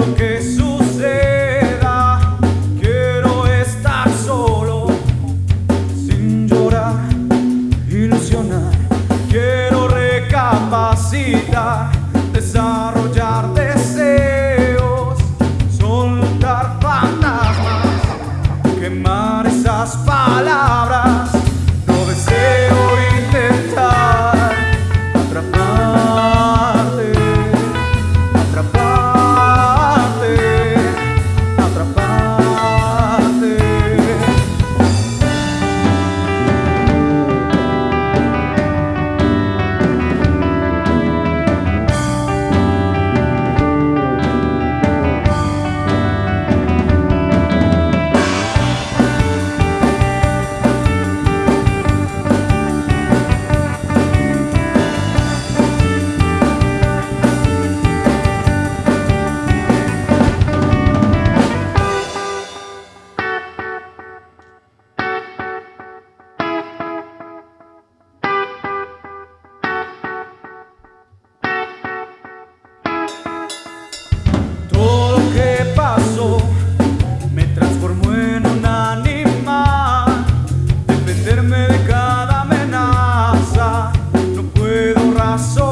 porque soy. my soul.